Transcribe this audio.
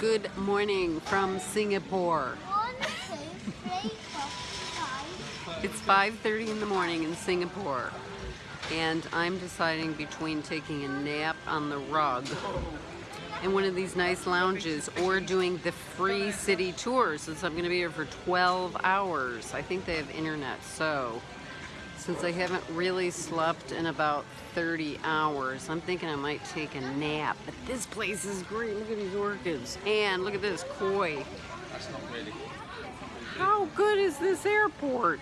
Good morning from Singapore. It's 5.30 in the morning in Singapore and I'm deciding between taking a nap on the rug in one of these nice lounges or doing the free city tour since I'm going to be here for 12 hours. I think they have internet so since I haven't really slept in about 30 hours, I'm thinking I might take a nap. But this place is great. Look at these orchids. And look at this koi. That's not really. How good is this airport?